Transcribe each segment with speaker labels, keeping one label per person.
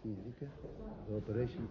Speaker 1: significa the operation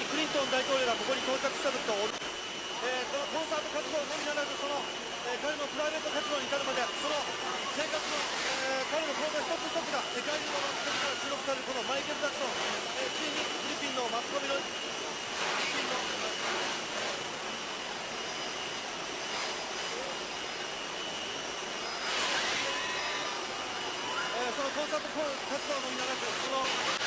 Speaker 2: にクリントン大統領がここに到着した時と、えーこのコンサート活動のみならず、その、えー彼のプライベート活動に至るまで、その生活の、えー彼の行動一つ一つが世界中の人から注目されるこのマイケル・ジャクソン、えーついにフィリピンのマスコミの、フィリピンのそのコンサート活動のみならず、その、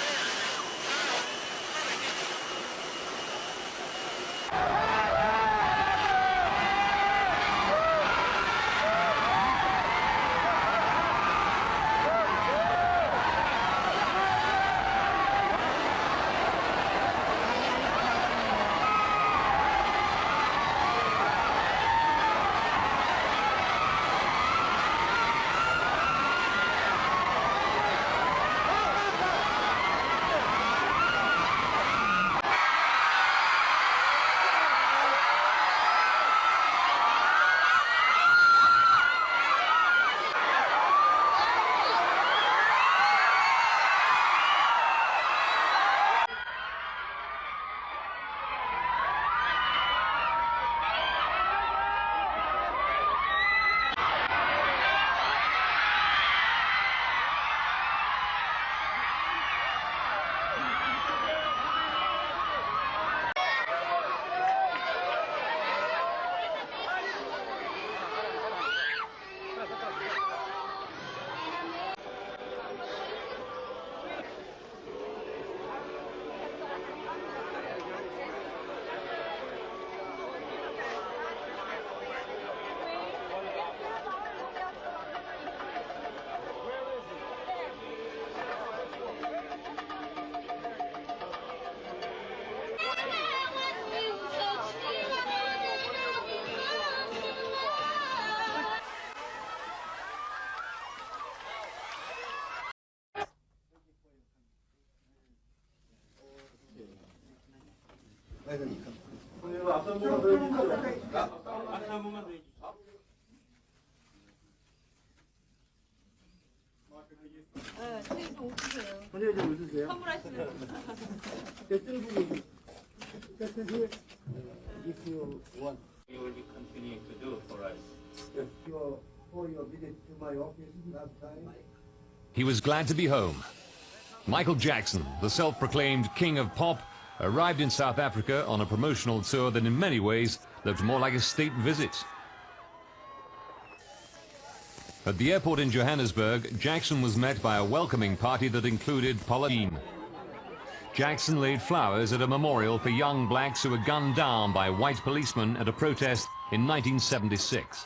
Speaker 3: 먼저 좀 웃으세요.
Speaker 4: 선물하시는
Speaker 3: 댓글 보고 댓글 if you want
Speaker 5: you will be continuing to do for us.
Speaker 3: your for your visit to my office last time.
Speaker 6: he was glad to be home. Michael Jackson, the self-proclaimed king of pop, arrived in South Africa on a promotional tour that in many ways looked more like a state visit. At the airport in Johannesburg, Jackson was met by a welcoming party that included Pauline. Jackson laid flowers at a memorial for young blacks who were gunned down by white policemen at a protest in 1976.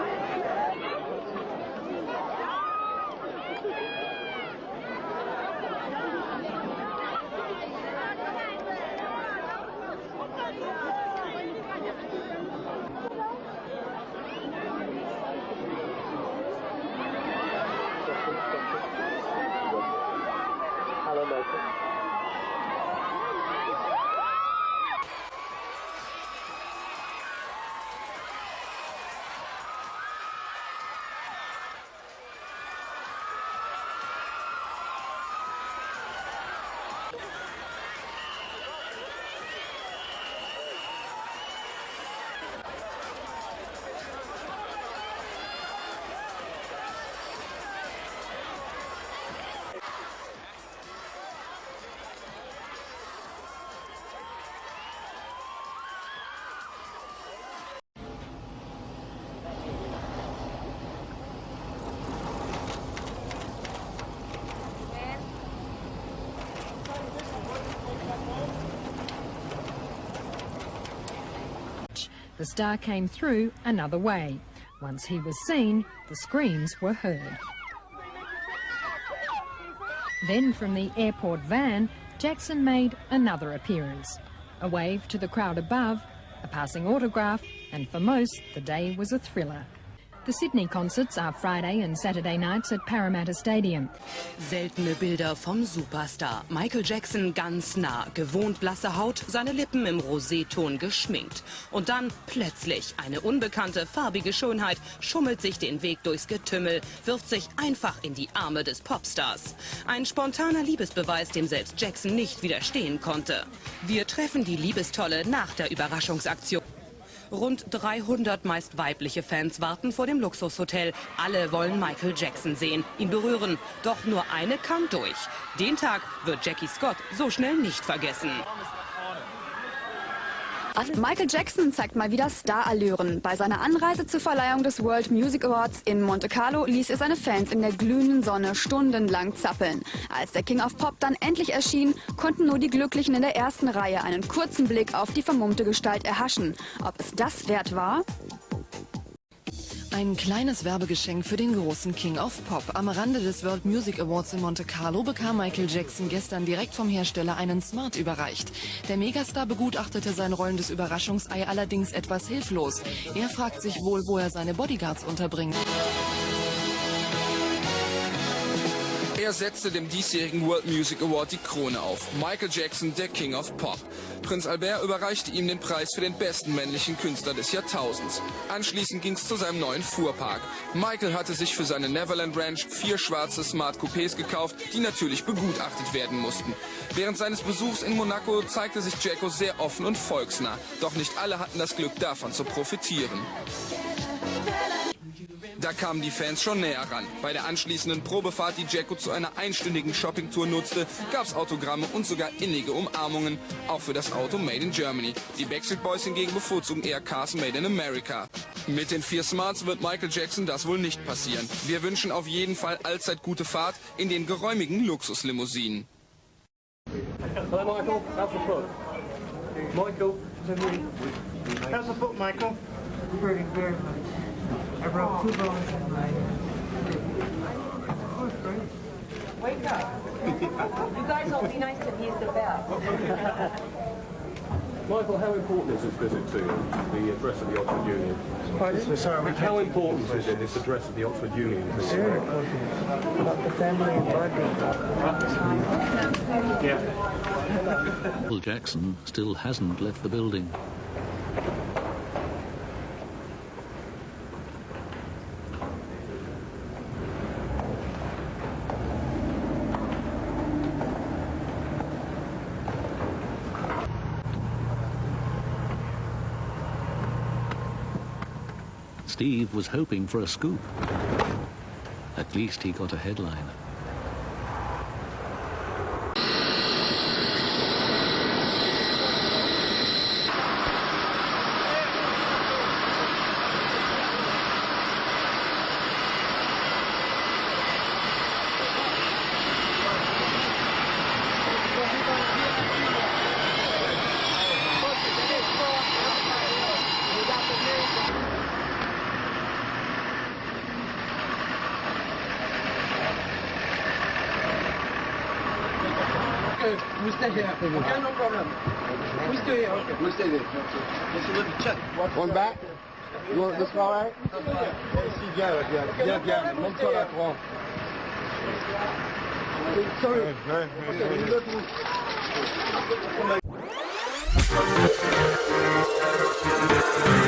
Speaker 4: The star came through another way. Once he was seen, the screams were heard. Then from the airport van, Jackson made another appearance. A wave to the crowd above, a passing autograph, and for most, the day was a thriller. The Sydney concerts are Friday and Saturday nights at Parramatta Stadium.
Speaker 5: Seltene Bilder vom Superstar. Michael Jackson ganz nah, gewohnt blasse Haut, seine Lippen im Roseton geschminkt. Und dann plötzlich eine unbekannte farbige Schönheit schummelt sich den Weg durchs Getümmel, wirft sich einfach in die Arme des Popstars. Ein spontaner Liebesbeweis, dem selbst Jackson nicht widerstehen konnte. Wir treffen die Liebestolle nach der Überraschungsaktion. Rund 300 meist weibliche Fans warten vor dem Luxushotel. Alle wollen Michael Jackson sehen, ihn berühren. Doch nur eine kann durch. Den Tag wird Jackie Scott so schnell nicht vergessen.
Speaker 7: Michael Jackson zeigt mal wieder Starallüren. Bei seiner Anreise zur Verleihung des World Music Awards in Monte Carlo ließ er seine Fans in der glühenden Sonne stundenlang zappeln. Als der King of Pop dann endlich erschien, konnten nur die Glücklichen in der ersten Reihe einen kurzen Blick auf die vermummte Gestalt erhaschen. Ob es das wert war?
Speaker 8: Ein kleines Werbegeschenk für den großen King of Pop. Am Rande des World Music Awards in Monte Carlo bekam Michael Jackson gestern direkt vom Hersteller einen Smart überreicht. Der Megastar begutachtete sein rollendes Überraschungsei allerdings etwas hilflos. Er fragt sich wohl, wo er seine Bodyguards unterbringt.
Speaker 9: Er setzte dem diesjährigen World Music Award die Krone auf. Michael Jackson, der King of Pop. Prinz Albert überreichte ihm den Preis für den besten männlichen Künstler des Jahrtausends. Anschließend ging es zu seinem neuen Fuhrpark. Michael hatte sich für seine Neverland Ranch vier schwarze Smart Coupés gekauft, die natürlich begutachtet werden mussten. Während seines Besuchs in Monaco zeigte sich Jacko sehr offen und volksnah. Doch nicht alle hatten das Glück davon zu profitieren. Da kamen die Fans schon näher ran. Bei der anschließenden Probefahrt, die Jacko zu einer einstündigen Shoppingtour nutzte, gab es Autogramme und sogar innige Umarmungen. Auch für das Auto Made in Germany. Die Backstreet Boys hingegen bevorzugen eher Cars Made in America. Mit den vier Smarts wird Michael Jackson das wohl nicht passieren. Wir wünschen auf jeden Fall allzeit gute Fahrt in den geräumigen Luxuslimousinen.
Speaker 3: Hello, Michael. How's the foot? Michael. How's the foot, Michael?
Speaker 10: Very, much. I broke two bones in my...
Speaker 11: Wake up. you guys all be nice to me. He's the best.
Speaker 3: Oh, Michael, how important is this visit to you, the address of the Oxford Union?
Speaker 10: Sorry,
Speaker 3: How important is it, this address of the Oxford Union? to you?
Speaker 10: very important. About the family and bonding.
Speaker 3: Yeah.
Speaker 12: Michael Jackson still hasn't left the building. Steve was hoping for a scoop. At least he got a headline.
Speaker 10: stagiaire. Aucun no problem. We stay here. Okay. We stay there. Yes, you. On. Le travail Ici, viens, viens, viens, viens, monte-toi. Sorry. You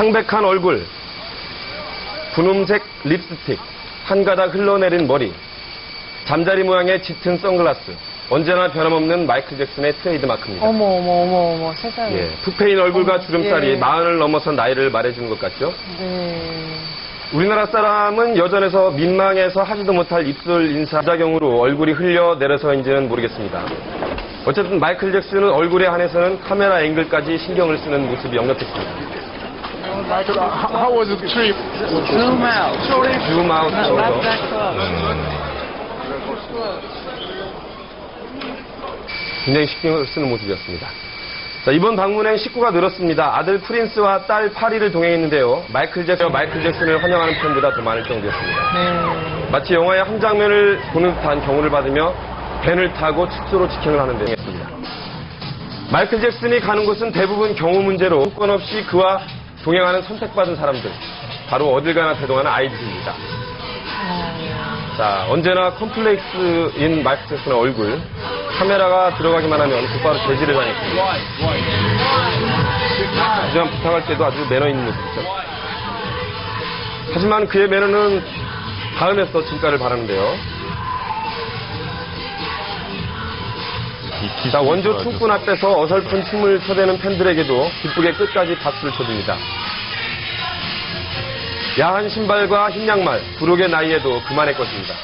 Speaker 13: 창백한 얼굴, 분홍색 립스틱, 한 가닥 흘러내린 머리, 잠자리 모양의 짙은 선글라스, 언제나 변함없는 마이클 잭슨의 트레이드 마크입니다.
Speaker 11: 어머 어머 어머 어머 세상에.
Speaker 13: 예, 푹 패인 얼굴과 주름살이
Speaker 11: 예.
Speaker 13: 마흔을 넘어선 나이를 말해주는 것 같죠?
Speaker 11: 네.
Speaker 13: 우리나라 사람은 여전해서 민망해서 하지도 못할 입술 인사 작용으로 얼굴이 흘려 내려서인지는 모르겠습니다. 어쨌든 마이클 잭슨은 얼굴에 한해서는 카메라 앵글까지 신경을 쓰는 모습이 역력했습니다.
Speaker 10: How was the trip? Zoom out.
Speaker 13: 줌 아웃
Speaker 10: Not
Speaker 13: 정도.
Speaker 10: that close.
Speaker 13: 굉장히 신경을 쓰는 모습이었습니다. 자, 이번 방문엔 식구가 늘었습니다. 아들 프린스와 딸 파리를 동행했는데요. 마이클 잭슨, 마이클 잭슨을 환영하는 팬보다 더 많을 정도였습니다.
Speaker 11: 네.
Speaker 13: 마치 영화의 한 장면을 보는 듯한 경호를 받으며 밴을 타고 숙소로 직행을 하는데 했습니다. 마이클 잭슨이 가는 곳은 대부분 경호 문제로 조건 없이 그와 동행하는 선택받은 사람들, 바로 어딜 가나 대동하는 아이들입니다. 자, 언제나 컴플렉스인 마이클 잭슨의 얼굴, 카메라가 들어가기만 하면 곧바로 제지를 당했습니다. 하지만 부탁할 때도 아주 매너 있는 모습이죠. 하지만 그의 매너는 다음에서 진가를 바라는데요. 자, 원조 투꾼 앞에서 어설픈 춤을 춰대는 팬들에게도 기쁘게 끝까지 박수를 쳐줍니다. 야한 신발과 흰 양말, 부록의 나이에도 그만의 것입니다.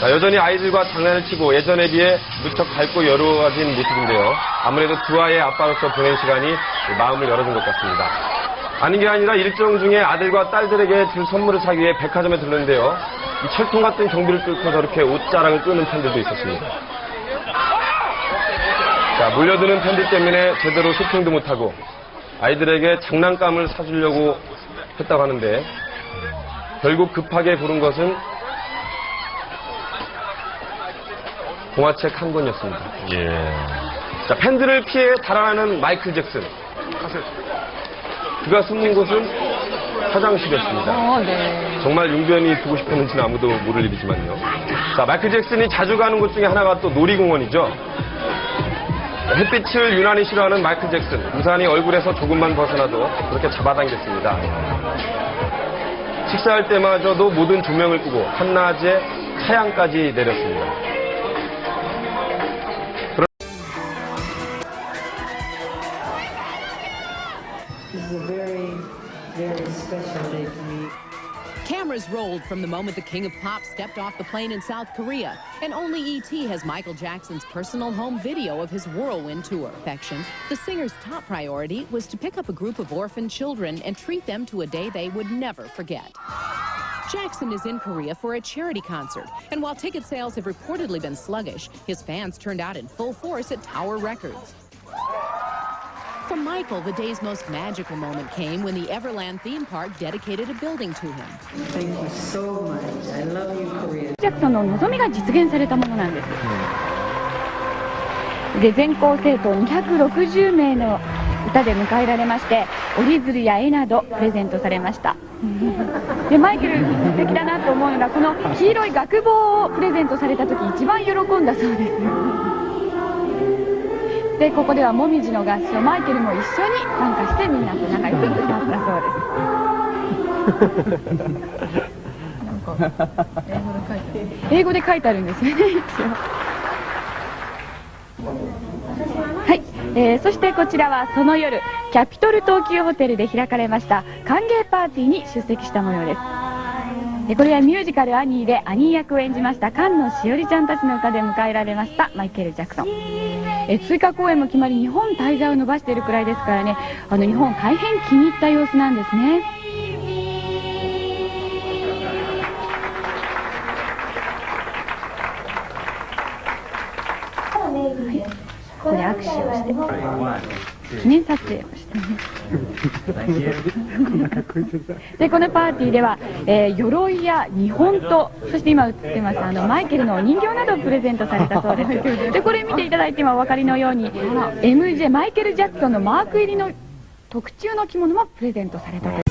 Speaker 13: 자, 여전히 아이들과 장난을 치고 예전에 비해 무척 밝고 여유로워진 모습인데요. 아무래도 두 아이의 아빠로서 보낸 시간이 마음을 열어준 것 같습니다. 아닌 게 아니라 일정 중에 아들과 딸들에게 줄 선물을 사기 위해 백화점에 들렀는데요. 이 철통 같은 경비를 뚫고 저렇게 옷자락을 끄는 팬들도 있었습니다. 자, 몰려드는 팬들 때문에 제대로 쇼핑도 못하고 아이들에게 장난감을 사주려고 했다고 하는데 결국 급하게 고른 것은 동화책 한 권이었습니다. 자, 팬들을 피해 달아나는 마이클 잭슨. 그가 숨는 곳은 화장실이었습니다.
Speaker 11: 어, 네.
Speaker 13: 정말 용변이 두고 싶었는지는 아무도 모를 일이지만요. 자, 마이클 잭슨이 자주 가는 곳 중에 하나가 또 놀이공원이죠. 햇빛을 유난히 싫어하는 마이클 잭슨. 우산이 얼굴에서 조금만 벗어나도 그렇게 잡아당겼습니다. 식사할 때마저도 모든 조명을 끄고 한낮에 차양까지 내렸습니다.
Speaker 14: Cameras rolled from the moment the King of Pop stepped off the plane in South Korea, and only E.T. has Michael Jackson's personal home video of his whirlwind tour. Affection. The singer's top priority was to pick up a group of orphan children and treat them to a day they would never forget. Jackson is in Korea for a charity concert, and while ticket sales have reportedly been sluggish, his fans turned out in full force at Tower Records. For Michael, the day's most magical moment came when the Everland theme park dedicated a building to him.
Speaker 15: Thank you so much. I love you, Korea.
Speaker 16: ジャクソンの望みが実現されたものなんです。で全校生徒260名の歌で迎えられまして折り鶴や絵などプレゼントされましたでマイケル素敵だなと思うのがこの黄色い学帽をプレゼントされた時一番喜んだそうですでここではもみじの合唱マイケルも一緒に参加してみんなと仲良く歌ったそうです。英語で書いてあるんですね。一応はい、えーそしてこちらはその夜キャピトル東急ホテルで開かれました。歓迎パーティーに出席した模様です。でこれはミュージカル「アニー」でアニー役を演じました。菅野しおりちゃんたちの歌で迎えられましたマイケル・ジャクソン。え追加公演も決まり日本滞在を伸ばしているくらいですからね。あの日本大変気に入った様子なんですね。ここで握手をして記念撮影をしてでこのパーティーでは、えー鎧や日本刀そして今映ってますあのマイケルのお人形などをプレゼントされたそうです。でこれ見ていただいて今お分かりのように MJ マイケル・ジャクソンのマーク入りの特注の着物もプレゼントされたと